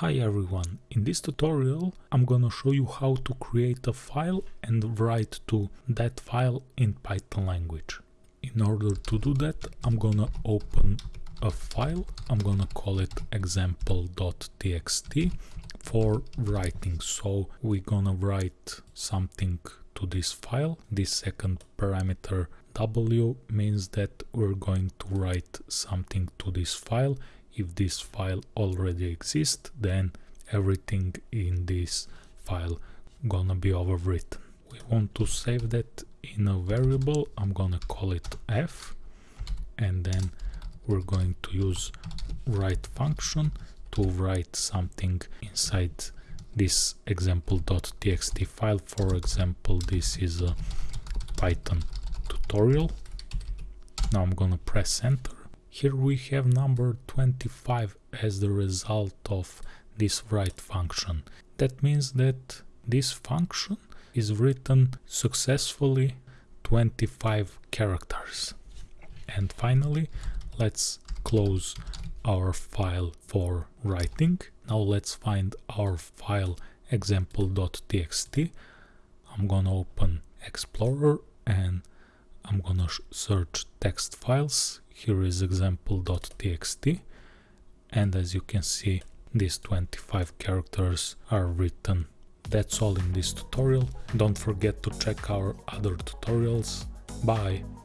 Hi everyone, in this tutorial I'm gonna show you how to create a file and write to that file in Python language. In order to do that I'm gonna open a file, I'm gonna call it example.txt for writing. So we're gonna write something to this file. This second parameter w means that we're going to write something to this file if this file already exists then everything in this file gonna be overwritten. We want to save that in a variable. I'm gonna call it f and then we're going to use write function to write something inside this example.txt file. For example this is a python tutorial. Now i'm gonna press enter here we have number 25 as the result of this write function. That means that this function is written successfully 25 characters. And finally, let's close our file for writing. Now let's find our file example.txt. I'm gonna open Explorer and I'm gonna search text files here is example.txt and as you can see these 25 characters are written. That's all in this tutorial. Don't forget to check our other tutorials. Bye!